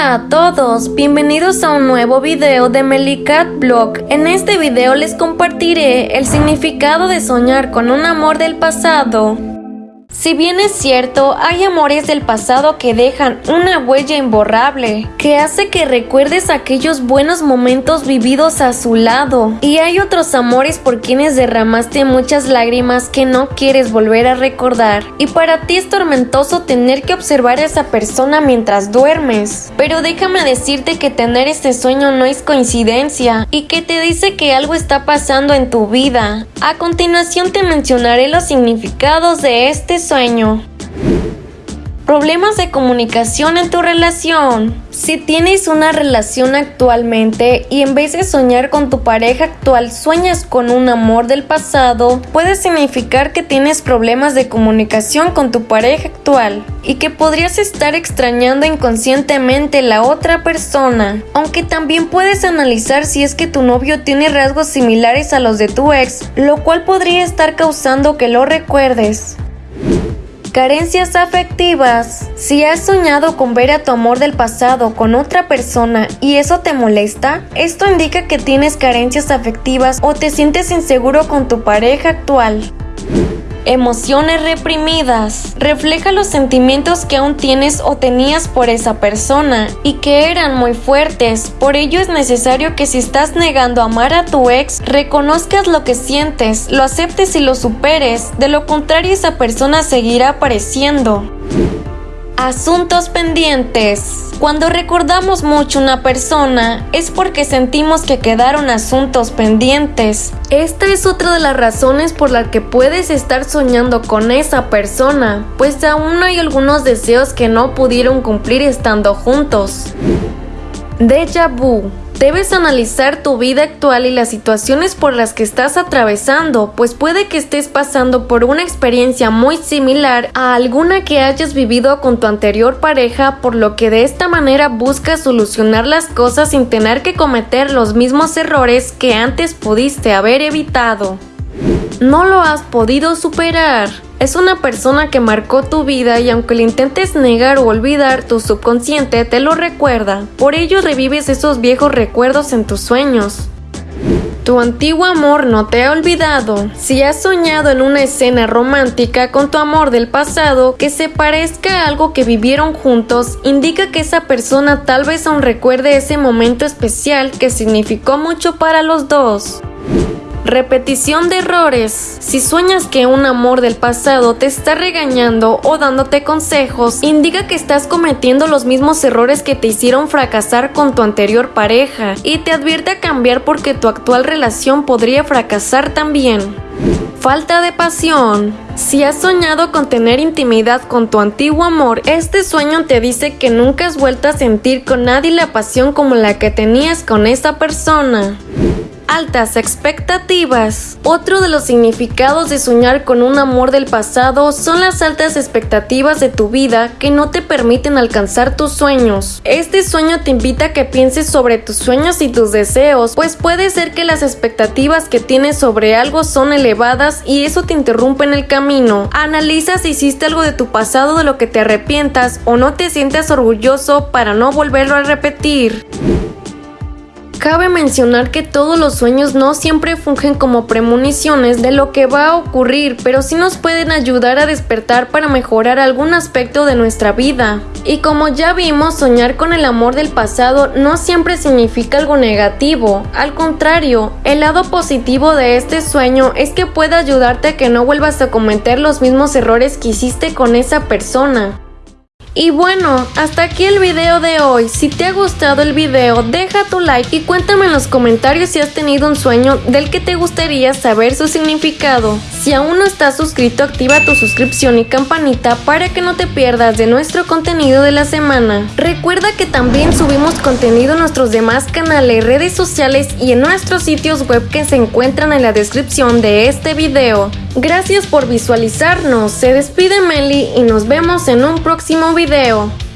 Hola a todos, bienvenidos a un nuevo video de Melicat Blog. En este video les compartiré el significado de soñar con un amor del pasado. Si bien es cierto, hay amores del pasado que dejan una huella imborrable, que hace que recuerdes aquellos buenos momentos vividos a su lado. Y hay otros amores por quienes derramaste muchas lágrimas que no quieres volver a recordar. Y para ti es tormentoso tener que observar a esa persona mientras duermes. Pero déjame decirte que tener este sueño no es coincidencia y que te dice que algo está pasando en tu vida. A continuación te mencionaré los significados de este sueño sueño. Problemas de comunicación en tu relación. Si tienes una relación actualmente y en vez de soñar con tu pareja actual sueñas con un amor del pasado, puede significar que tienes problemas de comunicación con tu pareja actual y que podrías estar extrañando inconscientemente la otra persona. Aunque también puedes analizar si es que tu novio tiene rasgos similares a los de tu ex, lo cual podría estar causando que lo recuerdes. Carencias afectivas. Si has soñado con ver a tu amor del pasado con otra persona y eso te molesta, esto indica que tienes carencias afectivas o te sientes inseguro con tu pareja actual. Emociones reprimidas. Refleja los sentimientos que aún tienes o tenías por esa persona y que eran muy fuertes. Por ello es necesario que si estás negando amar a tu ex, reconozcas lo que sientes, lo aceptes y lo superes. De lo contrario esa persona seguirá apareciendo. Asuntos pendientes. Cuando recordamos mucho una persona es porque sentimos que quedaron asuntos pendientes. Esta es otra de las razones por las que puedes estar soñando con esa persona, pues aún hay algunos deseos que no pudieron cumplir estando juntos. Deja vu Debes analizar tu vida actual y las situaciones por las que estás atravesando, pues puede que estés pasando por una experiencia muy similar a alguna que hayas vivido con tu anterior pareja, por lo que de esta manera buscas solucionar las cosas sin tener que cometer los mismos errores que antes pudiste haber evitado. No lo has podido superar. Es una persona que marcó tu vida y aunque le intentes negar o olvidar, tu subconsciente te lo recuerda. Por ello revives esos viejos recuerdos en tus sueños. Tu antiguo amor no te ha olvidado. Si has soñado en una escena romántica con tu amor del pasado que se parezca a algo que vivieron juntos, indica que esa persona tal vez aún recuerde ese momento especial que significó mucho para los dos. Repetición de errores. Si sueñas que un amor del pasado te está regañando o dándote consejos, indica que estás cometiendo los mismos errores que te hicieron fracasar con tu anterior pareja y te advierte a cambiar porque tu actual relación podría fracasar también. Falta de pasión. Si has soñado con tener intimidad con tu antiguo amor, este sueño te dice que nunca has vuelto a sentir con nadie la pasión como la que tenías con esa persona altas expectativas. Otro de los significados de soñar con un amor del pasado son las altas expectativas de tu vida que no te permiten alcanzar tus sueños. Este sueño te invita a que pienses sobre tus sueños y tus deseos, pues puede ser que las expectativas que tienes sobre algo son elevadas y eso te interrumpe en el camino. Analiza si hiciste algo de tu pasado de lo que te arrepientas o no te sientas orgulloso para no volverlo a repetir. Cabe mencionar que todos los sueños no siempre fungen como premoniciones de lo que va a ocurrir, pero sí nos pueden ayudar a despertar para mejorar algún aspecto de nuestra vida. Y como ya vimos, soñar con el amor del pasado no siempre significa algo negativo, al contrario, el lado positivo de este sueño es que puede ayudarte a que no vuelvas a cometer los mismos errores que hiciste con esa persona. Y bueno, hasta aquí el video de hoy. Si te ha gustado el video, deja tu like y cuéntame en los comentarios si has tenido un sueño del que te gustaría saber su significado. Si aún no estás suscrito, activa tu suscripción y campanita para que no te pierdas de nuestro contenido de la semana. Recuerda que también subimos contenido en nuestros demás canales, redes sociales y en nuestros sitios web que se encuentran en la descripción de este video. Gracias por visualizarnos, se despide Meli y nos vemos en un próximo video.